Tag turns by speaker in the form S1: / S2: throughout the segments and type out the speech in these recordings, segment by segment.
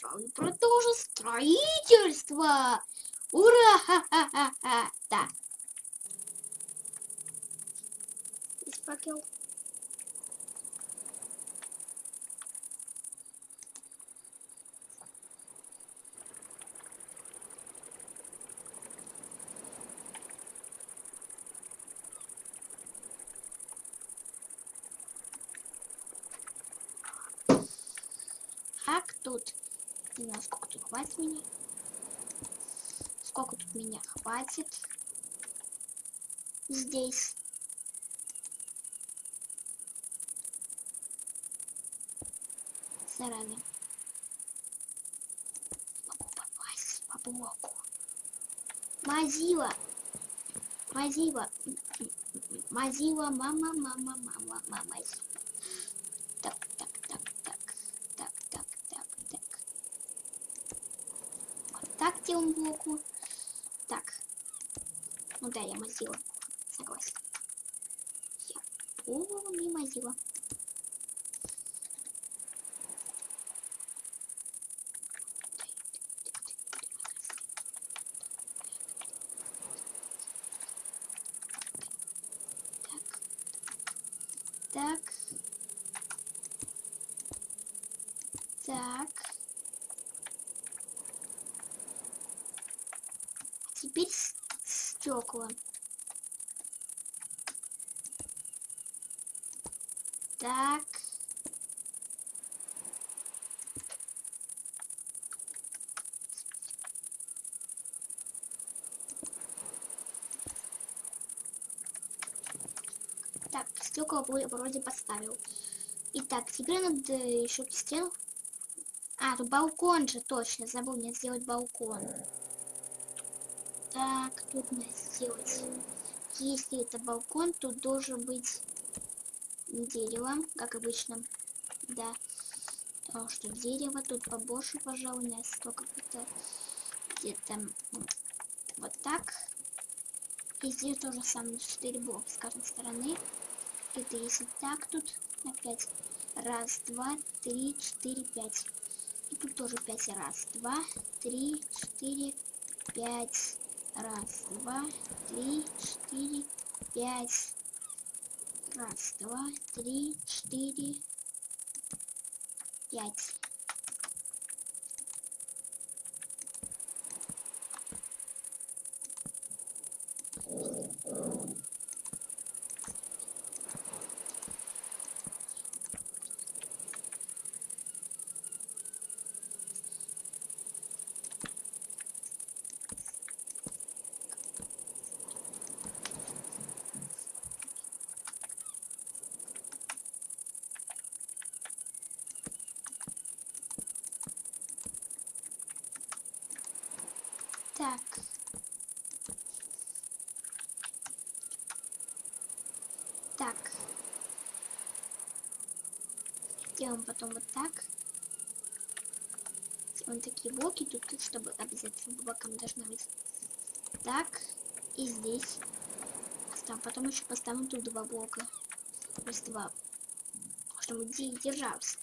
S1: строю, продолжу строительство. Ура! Ха-ха-ха-ха! Да. Здесь факел. Так, тут... Не знаю, сколько тут хватит меня. Сколько тут меня хватит. Здесь. Зараза. Могу попасть по блоку. Мазила. Мазила. Мазила, мама, мама, мама, мама. Так, так, так, так, так, так, так, так. Вот так делаем блоку. Так. Ну да, я мазила. Согласен. Я полный мазила. Так. Так. Теперь стекла. Так. Так, стекла вро- вроде поставил. Итак, теперь надо еще стену. А, балкон же, точно, забыл мне сделать балкон. Так, тут надо сделать. Если это балкон, тут должен быть дерево, как обычно. Да. Потому что дерево тут побольше, пожалуй, настолько где-то где-то м, вот так. И здесь тоже самое 4 блока с каждой стороны. Это если так тут опять. Раз, два, три, четыре, пять. И тут тоже пять. Раз, два, три, четыре, пять. Раз, два, три, четыре, пять. Раз, два, три, четыре, пять. Так. Так. Делаем потом вот так. Делаем такие блоки тут, чтобы обязательно бокам должна быть. Так. И здесь. Поставим. Потом еще поставим тут два блока. То есть два. Чтобы де- держался.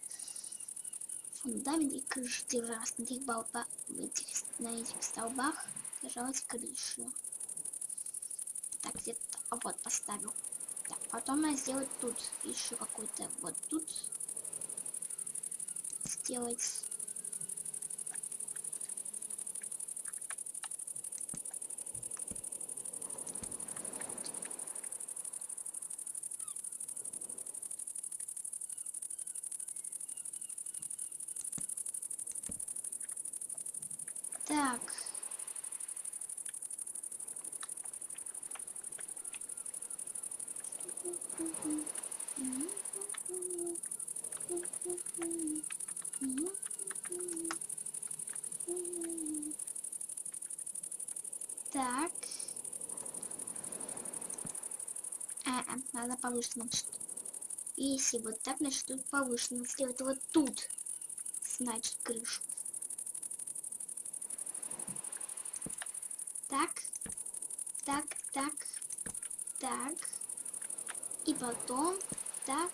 S1: Фундамент и крыша держалась на этих, столбах. Держалась крыша. Так, где-то а вот поставил. Так, потом надо сделать тут еще какой-то вот тут. Сделать. Так. Так. А, а, надо повыше, значит. Если вот так, значит, тут повыше. Надо сделать вот тут. Значит, крышу. Так. Так, так, так. И потом так.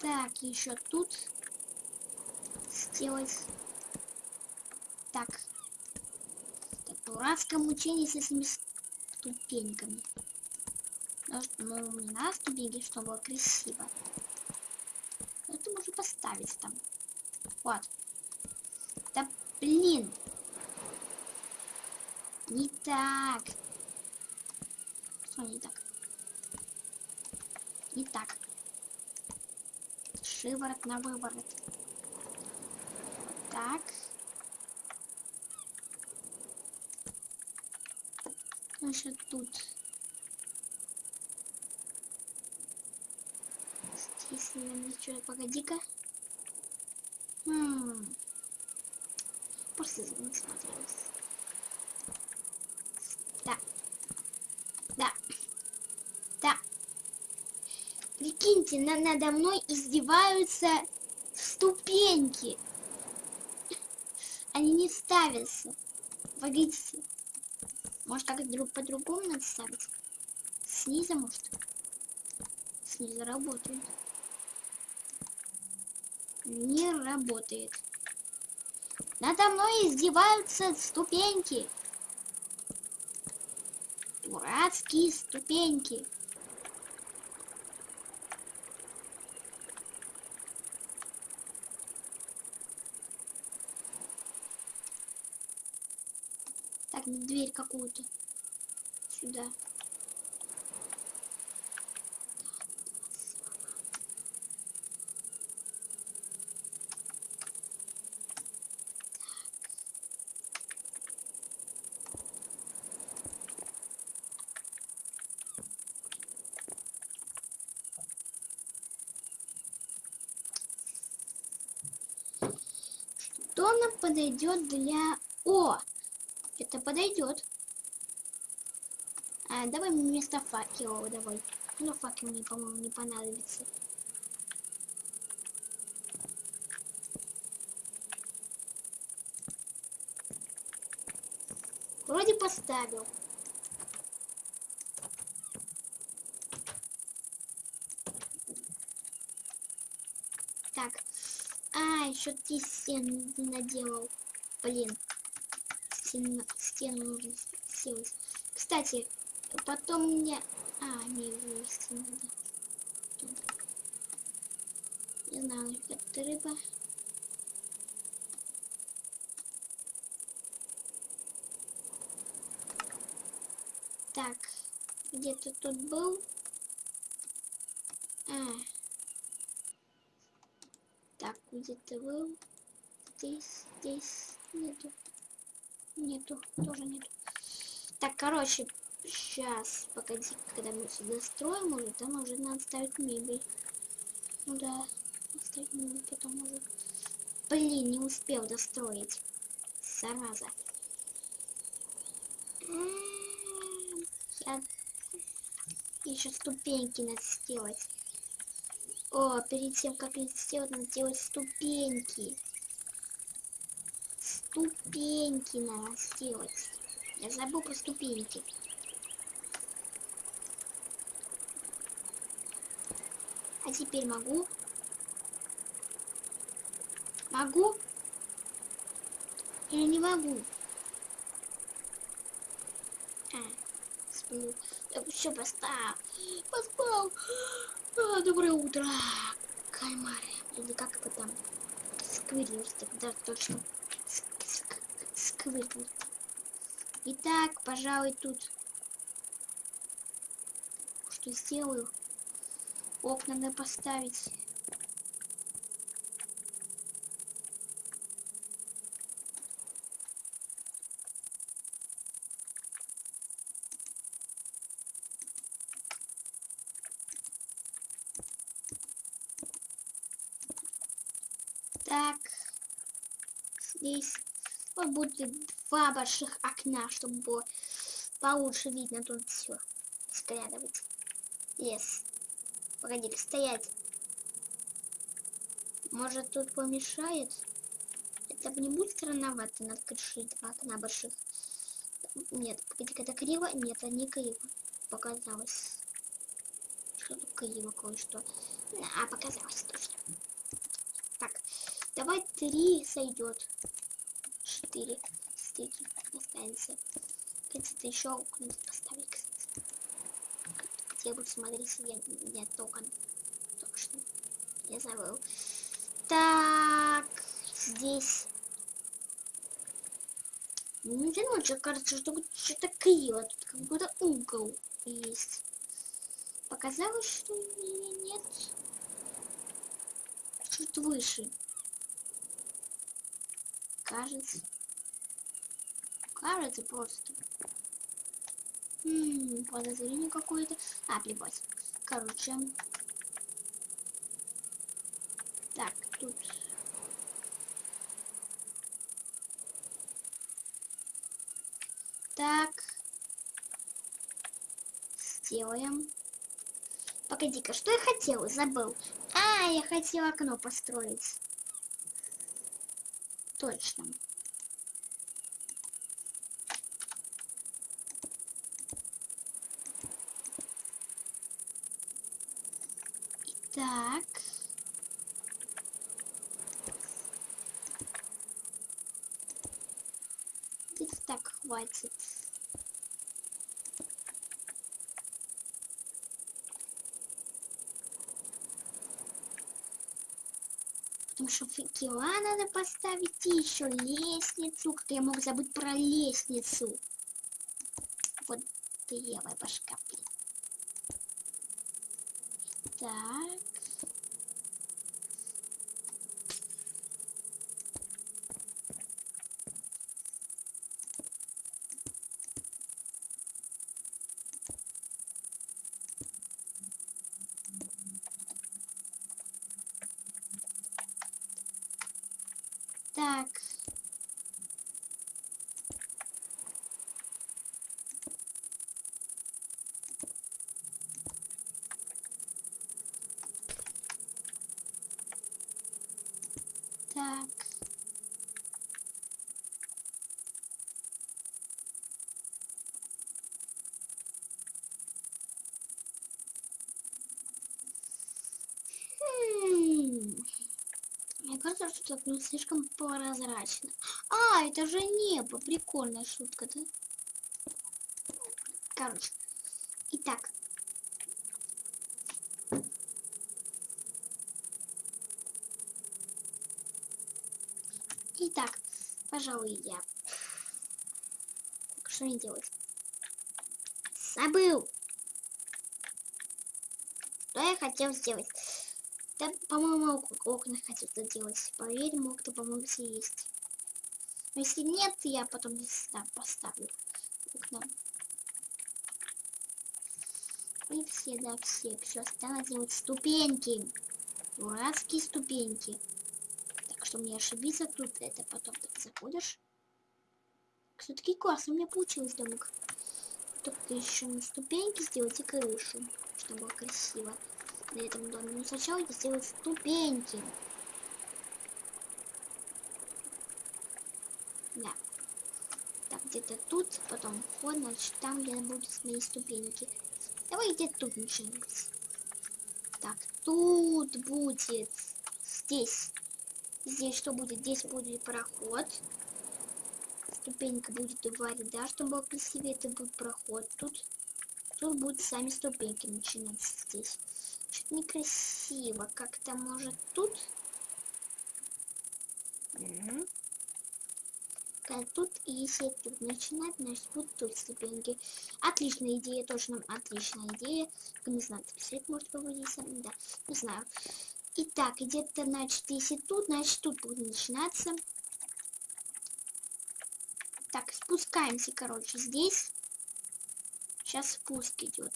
S1: Так. Так, еще тут сделать. Так. Так, дурацкое мучение с этими ступеньками. Ну, ну, не на ступеньки, чтобы было красиво. Это можно поставить там. Вот. Да блин. Не так. Что не так? Не так. Шиворот на выворот. Так. Значит, тут. Здесь, наверное, что погоди-ка. Хм. Просто не смотрелась. Да. Да. Да. Прикиньте, на надо мной издеваются ступеньки. Они не ставятся. Погодите. Может, как друг по-другому надо ставить? Снизу, может? Снизу работает. Не работает. Надо мной издеваются ступеньки. Дурацкие ступеньки. Так, дверь какую-то. Сюда. Что нам подойдет для... О! Это подойдет. А, давай вместо факела давай. Ну, факел мне, по-моему, не понадобится. Вроде поставил. Так. А, еще стену не наделал. Блин. Стену, нужно сделать. Кстати, потом мне... А, не, вывести надо. Не знаю, это рыба. Так, где-то тут был. А. Так, где-то был. Здесь, здесь нету. Нету, тоже нету. Так, короче, сейчас, погоди, когда мы сюда строим уже, там уже надо ставить мебель. Ну да, ставить мебель потом уже. Блин, не успел достроить. Зараза. Я... Еще ступеньки надо сделать. О, перед тем, как их сделать, надо делать ступеньки. Ступеньки надо сделать. Я забыл про ступеньки. А теперь могу? Могу? Или не могу? А, сплю. Я все поспал. Поспал. А, доброе утро, кальмары. Или как это там? Сквирлер, да, точно. Сквирлер. Итак, пожалуй, тут что сделаю? Окна надо поставить. Так. здесь вот будет два больших окна, чтобы было получше видно тут все. Складывать. Лес. Погоди, стоять. Может тут помешает? Это не будет странновато, надо крышить два окна больших. Нет, погоди, это криво? Нет, это не криво. Показалось. Что-то криво кое-что. А, показалось точно. Так, давай три сойдет. Четыре. Стейки останется. Хотите еще окна поставить, кстати. Где буду смотреть, я нет окон. Точно. Я забыл. Так, здесь. Ну, не ночью кажется, что что-то криво. Тут как будто угол есть. Показалось, что нет? Чуть выше. Кажется. Кажется просто. М -м, подозрение какое-то. А, плевать. Короче. Так, тут. Так. Сделаем. Погоди-ка, что я хотела? Забыл. А, я хотела окно построить. Точно. Так. Где-то так хватит. Потому что факела надо поставить и еще лестницу. Как я мог забыть про лестницу? Вот левая башка, Так. Так. Хм. Мне кажется, что это ну, слишком прозрачно. А, это же небо. Прикольная шутка, да? Короче. Итак. Итак, пожалуй, я... Что мне делать? Забыл! Что я хотел сделать? Да, по-моему, окна хотел сделать. Поверь, мог-то, по-моему, все есть. Но если нет, я потом не знаю, поставлю окна. И все, да, все. Все, стало делать ступеньки. Дурацкие ступеньки. Так что мне ошибиться тут, это потом ты заходишь. Все-таки классно у меня получилось домик. Только еще на ступеньки сделать и крышу, чтобы было красиво на этом доме. Но сначала я сделаю ступеньки. Да. Так, где-то тут, потом вход, значит, там, где будут мои ступеньки. Давай где тут начинать. Так, тут будет. Здесь. Здесь что будет? Здесь будет проход. Ступенька будет два ряда, чтобы было красивее. Это будет проход. Тут, тут будут сами ступеньки начинаться здесь. Что-то некрасиво. Как-то может тут. Угу. Тут, и если тут начинать, значит будут тут ступеньки. Отличная идея, точно отличная идея. Не знаю, свет может поводиться. Да, не знаю. Итак, где-то, значит, если тут, значит тут будет начинаться. Так, спускаемся, короче, здесь. Сейчас спуск идет.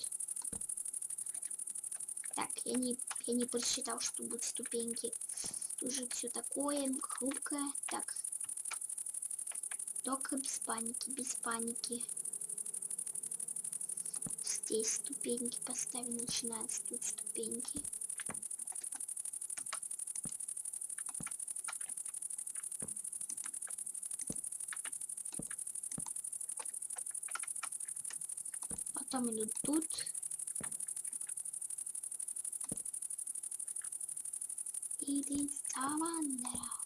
S1: Так, я не, я не просчитал, что будут ступеньки. Тут же все такое хрупкое. Так, Только без паники, без паники. Здесь ступеньки поставим, начинаются тут ступеньки. Потом идут тут. 일이 나만 내라.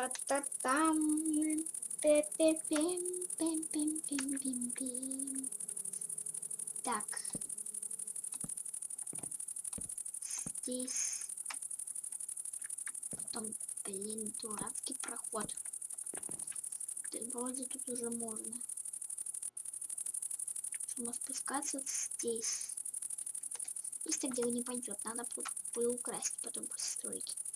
S1: Та-та-там. Пе-пе-пем, пем-пем-пем-пем-пем. Так. Здесь. Потом, блин, дурацкий проход. Вроде тут уже можно. Чтобы спускаться здесь. Так дело не пойдет. Надо будет украсть потом после стройки. Так.